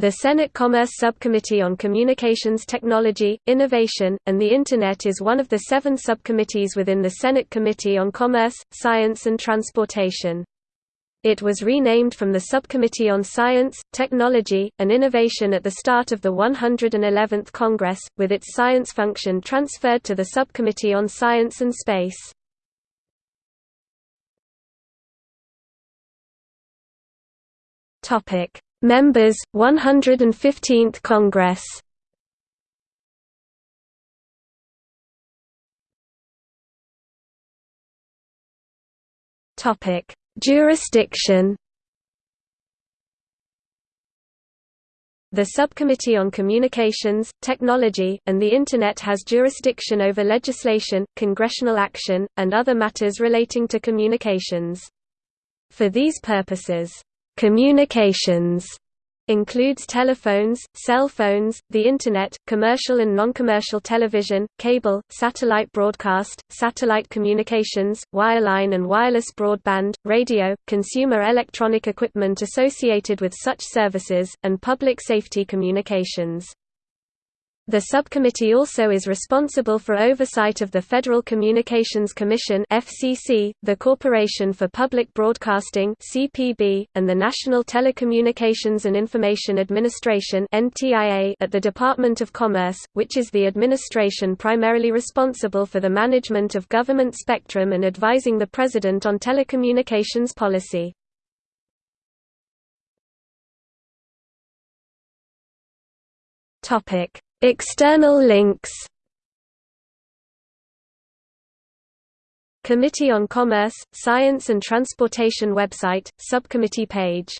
The Senate Commerce Subcommittee on Communications Technology, Innovation, and the Internet is one of the seven subcommittees within the Senate Committee on Commerce, Science and Transportation. It was renamed from the Subcommittee on Science, Technology, and Innovation at the start of the 111th Congress, with its science function transferred to the Subcommittee on Science and Space. Members, 115th Congress. Jurisdiction. The Subcommittee on Communications, Technology, and the Internet has jurisdiction over legislation, congressional action, and other matters relating to communications. For these purposes, communications includes telephones, cell phones, the Internet, commercial and non-commercial television, cable, satellite broadcast, satellite communications, wireline and wireless broadband, radio, consumer electronic equipment associated with such services, and public safety communications. The subcommittee also is responsible for oversight of the Federal Communications Commission (FCC), the Corporation for Public Broadcasting (CPB), and the National Telecommunications and Information Administration (NTIA) at the Department of Commerce, which is the administration primarily responsible for the management of government spectrum and advising the President on telecommunications policy. Topic External links. Committee on Commerce, Science and Transportation website, subcommittee page